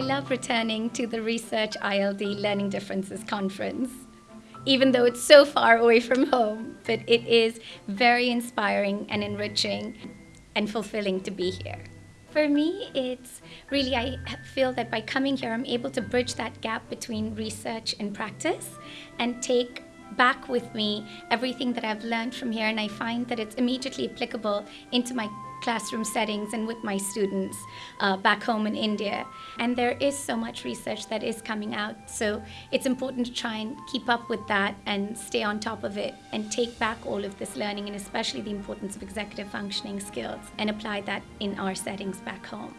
love returning to the Research ILD Learning Differences Conference. Even though it's so far away from home, but it is very inspiring and enriching and fulfilling to be here. For me, it's really, I feel that by coming here, I'm able to bridge that gap between research and practice and take back with me everything that I've learned from here. And I find that it's immediately applicable into my classroom settings and with my students uh, back home in India. And there is so much research that is coming out. So it's important to try and keep up with that and stay on top of it and take back all of this learning and especially the importance of executive functioning skills and apply that in our settings back home.